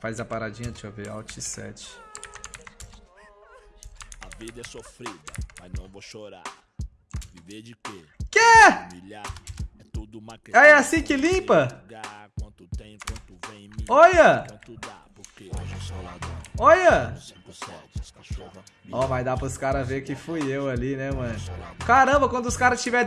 Faz a paradinha, deixa eu ver. Alt 7. A vida é sofrida, mas não vou chorar. Viver de quê? Que? Humilhar. É tudo uma Ah, é assim que limpa? Quanto tem, quanto vem. Olha! Quanto dá, porque hoje eu sou ladrão. Olha! Ó, oh. Ó, vai dar pros caras ver que fui eu ali, né, mano? Caramba, quando os caras tiver